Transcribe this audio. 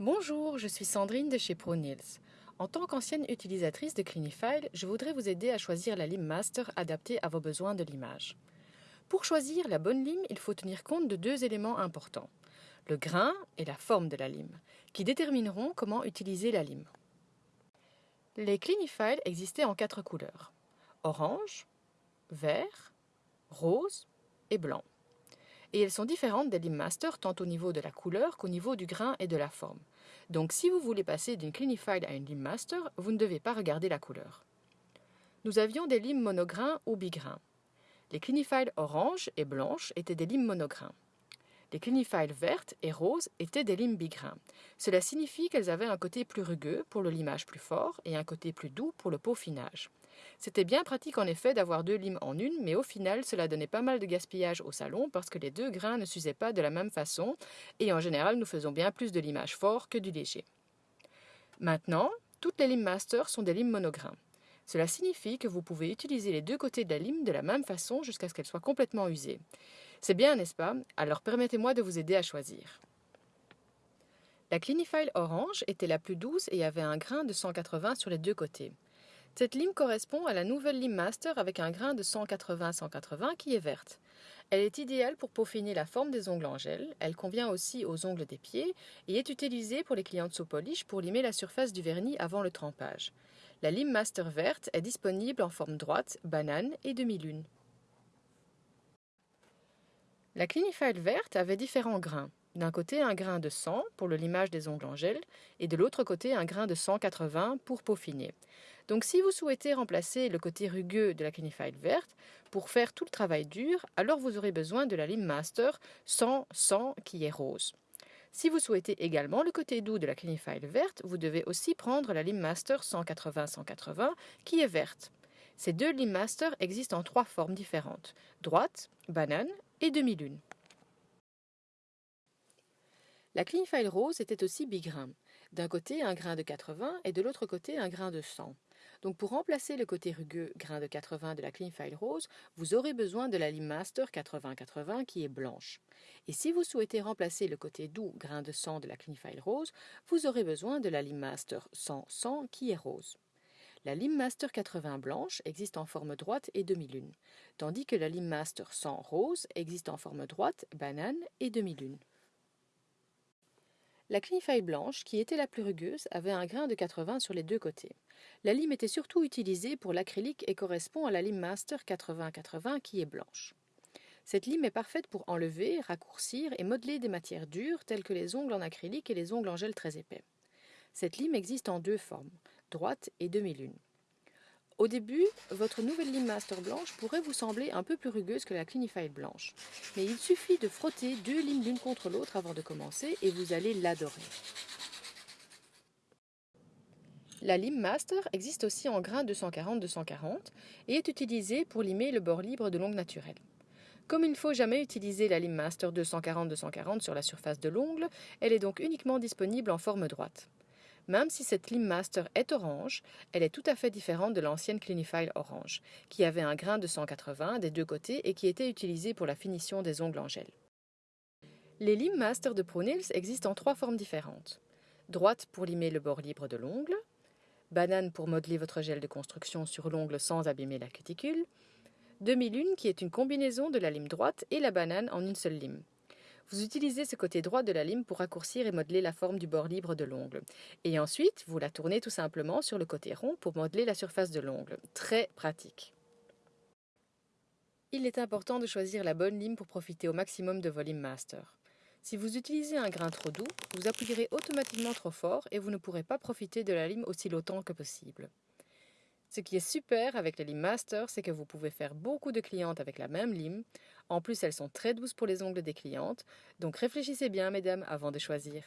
Bonjour, je suis Sandrine de chez ProNails. En tant qu'ancienne utilisatrice de Clinifile, je voudrais vous aider à choisir la lime master adaptée à vos besoins de l'image. Pour choisir la bonne lime, il faut tenir compte de deux éléments importants, le grain et la forme de la lime, qui détermineront comment utiliser la lime. Les Clinifile existaient en quatre couleurs, orange, vert, rose et blanc et elles sont différentes des Lim Master tant au niveau de la couleur qu'au niveau du grain et de la forme. Donc si vous voulez passer d'une Clinifile à une Lim Master, vous ne devez pas regarder la couleur. Nous avions des limes monograins ou bigrains. Les Clinifile orange et blanches étaient des limes monograins. Les Clinifile vertes et roses étaient des limes bigrains. Cela signifie qu'elles avaient un côté plus rugueux pour le limage plus fort et un côté plus doux pour le peaufinage. C'était bien pratique en effet d'avoir deux limes en une, mais au final cela donnait pas mal de gaspillage au salon parce que les deux grains ne s'usaient pas de la même façon, et en général nous faisons bien plus de limage fort que du léger. Maintenant, toutes les limes master sont des limes monograins. Cela signifie que vous pouvez utiliser les deux côtés de la lime de la même façon jusqu'à ce qu'elle soit complètement usée. C'est bien, n'est-ce pas? Alors permettez-moi de vous aider à choisir. La Clinifile orange était la plus douce et avait un grain de 180 sur les deux côtés. Cette lime correspond à la nouvelle lime master avec un grain de 180-180 qui est verte. Elle est idéale pour peaufiner la forme des ongles en gel, elle convient aussi aux ongles des pieds et est utilisée pour les clients de Sopolish pour limer la surface du vernis avant le trempage. La lime master verte est disponible en forme droite, banane et demi-lune. La Clinifile verte avait différents grains. D'un côté, un grain de 100 pour le limage des ongles en gel et de l'autre côté, un grain de 180 pour peaufiner. Donc si vous souhaitez remplacer le côté rugueux de la Clinifile verte pour faire tout le travail dur, alors vous aurez besoin de la lime master 100-100 qui est rose. Si vous souhaitez également le côté doux de la Clinifile verte, vous devez aussi prendre la lime master 180-180 qui est verte. Ces deux lime master existent en trois formes différentes, droite, banane et demi-lune. La Clinifile rose était aussi bigrain. D'un côté un grain de 80 et de l'autre côté un grain de 100. Donc pour remplacer le côté rugueux grain de 80 de la Clinifile rose, vous aurez besoin de la lime master 80-80 qui est blanche. Et si vous souhaitez remplacer le côté doux grain de 100 de la Clinifile rose, vous aurez besoin de la lime master 100-100 qui est rose. La lime master 80 blanche existe en forme droite et demi-lune, tandis que la lime master 100 rose existe en forme droite, banane et demi-lune. La Clinifile blanche, qui était la plus rugueuse, avait un grain de 80 sur les deux côtés. La lime était surtout utilisée pour l'acrylique et correspond à la lime Master 80-80 qui est blanche. Cette lime est parfaite pour enlever, raccourcir et modeler des matières dures telles que les ongles en acrylique et les ongles en gel très épais. Cette lime existe en deux formes, droite et demi-lune. Au début, votre nouvelle lime master blanche pourrait vous sembler un peu plus rugueuse que la Clinifile blanche, mais il suffit de frotter deux limes l'une contre l'autre avant de commencer et vous allez l'adorer. La lime master existe aussi en grains 240-240 et est utilisée pour limer le bord libre de l'ongle naturel. Comme il ne faut jamais utiliser la lime master 240-240 sur la surface de l'ongle, elle est donc uniquement disponible en forme droite. Même si cette lime master est orange, elle est tout à fait différente de l'ancienne Clinifile orange, qui avait un grain de 180 des deux côtés et qui était utilisée pour la finition des ongles en gel. Les limes master de ProNails existent en trois formes différentes. Droite pour limer le bord libre de l'ongle, banane pour modeler votre gel de construction sur l'ongle sans abîmer la cuticule, demi-lune qui est une combinaison de la lime droite et la banane en une seule lime. Vous utilisez ce côté droit de la lime pour raccourcir et modeler la forme du bord libre de l'ongle. Et ensuite, vous la tournez tout simplement sur le côté rond pour modeler la surface de l'ongle. Très pratique. Il est important de choisir la bonne lime pour profiter au maximum de vos limes master. Si vous utilisez un grain trop doux, vous appuierez automatiquement trop fort et vous ne pourrez pas profiter de la lime aussi longtemps que possible. Ce qui est super avec les limes master, c'est que vous pouvez faire beaucoup de clientes avec la même lime. En plus, elles sont très douces pour les ongles des clientes. Donc réfléchissez bien, mesdames, avant de choisir.